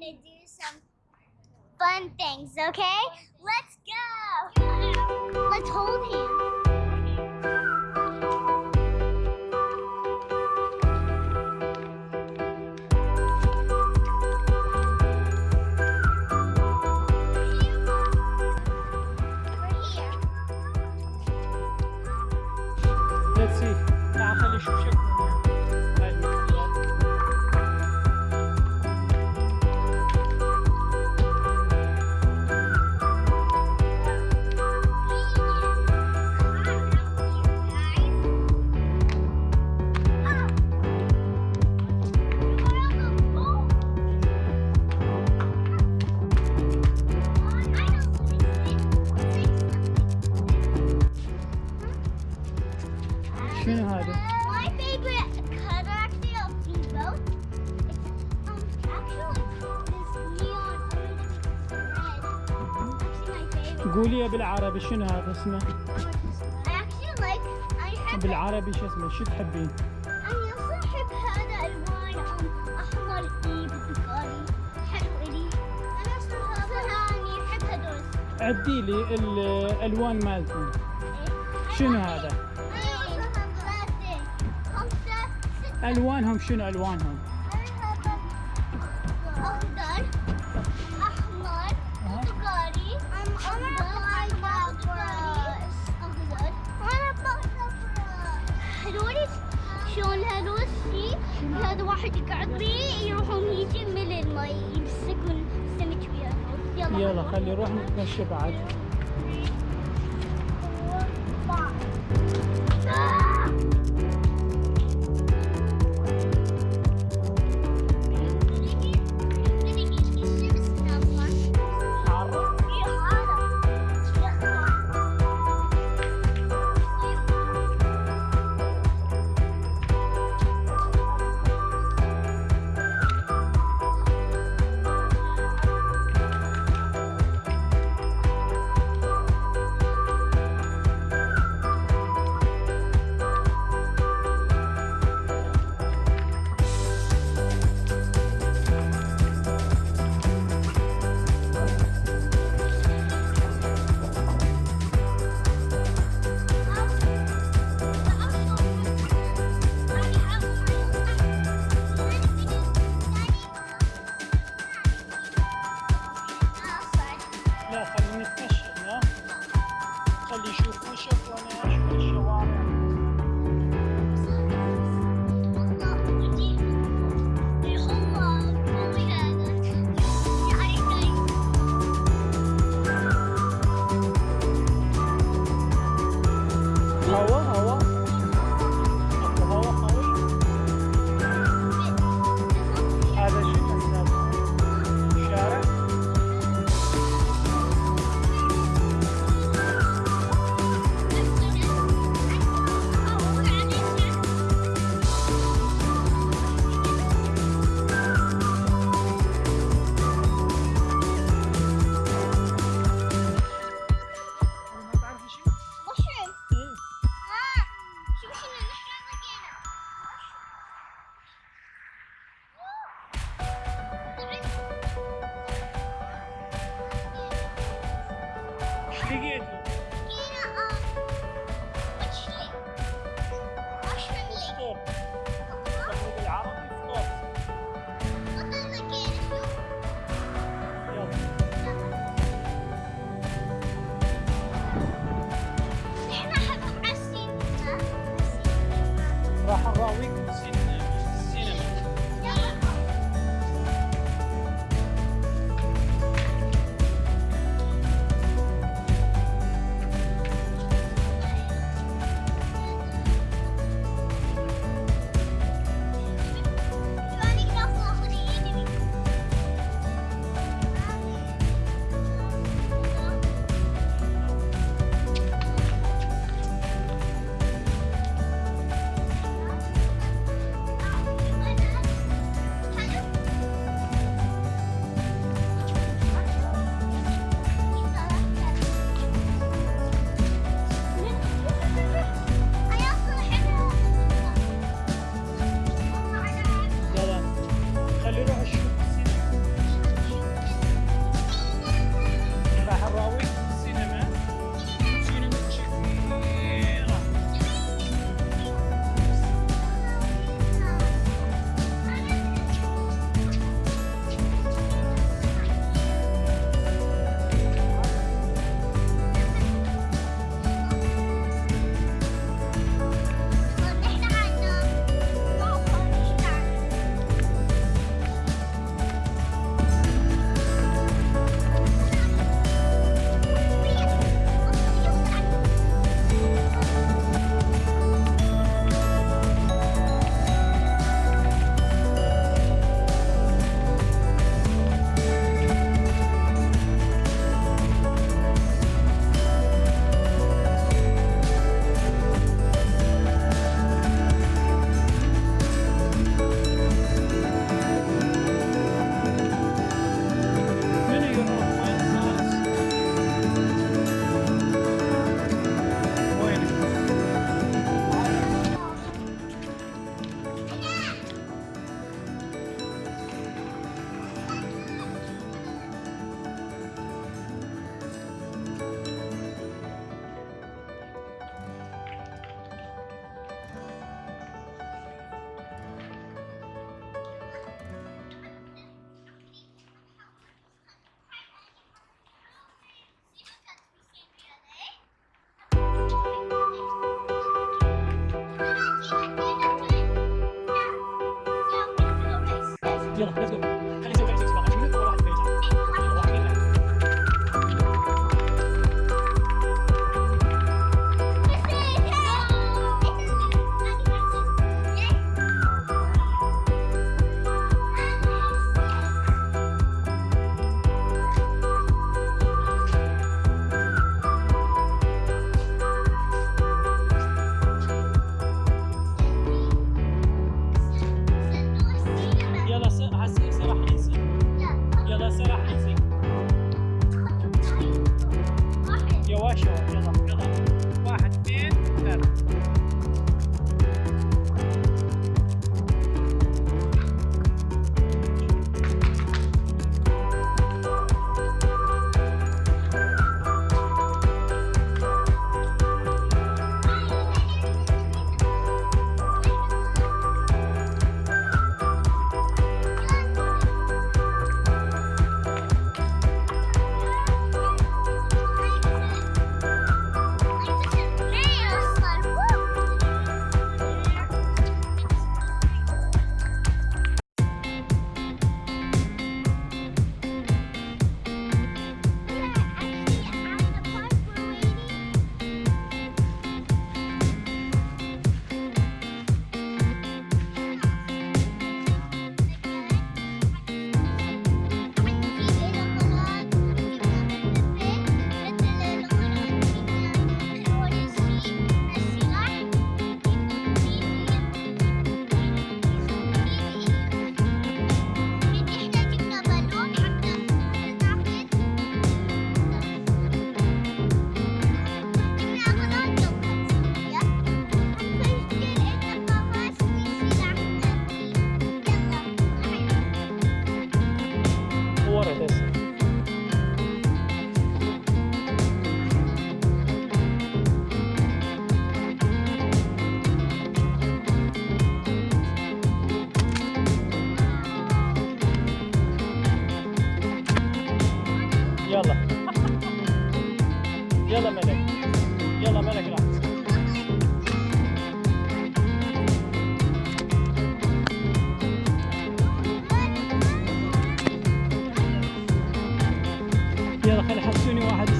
gonna do some fun things, okay? Let's go! Let's hold hands. قولي بالعربي شنو هذا اسمه؟ بالعربي شو اسمه؟ شو تحبين؟ أنا أحب هذا ألوان أم أحمر بالبخاري حلو إلي أنا أصلا أني أحب هدول عدي لي الألوان مالتهم شنو هذا؟ ألوانهم شنو ألوانهم؟ واحد يقعد بيه يروحون يجي من المي يمسكون سمك وياهم يلا. خلي نروح نتمشى بعد.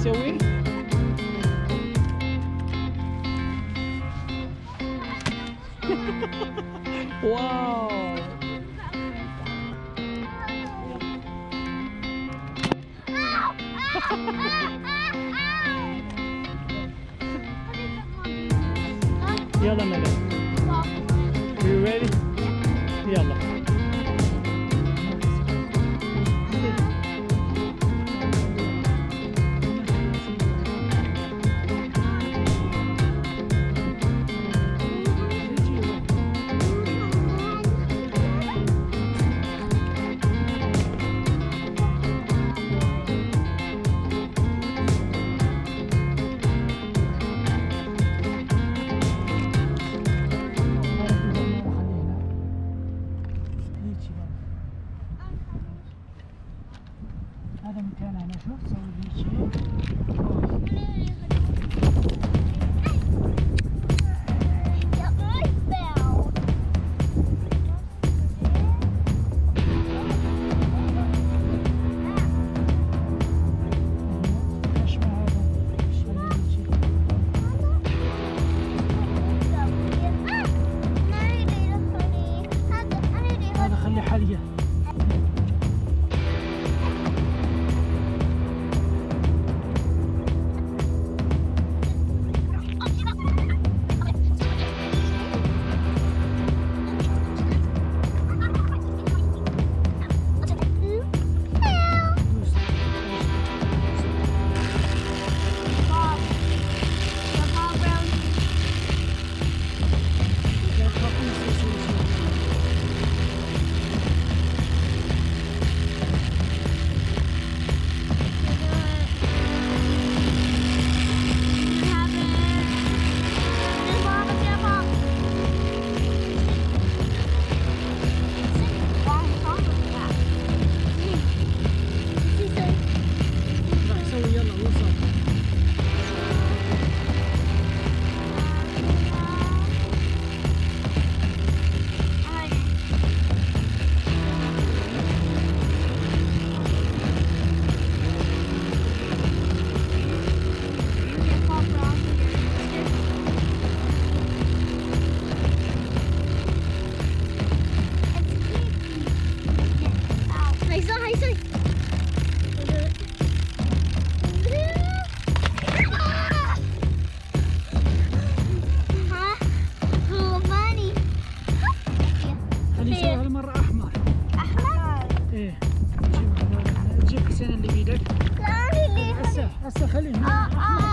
حسوني واحد يسوي واو يلا ملك you ready يلا 啊啊啊。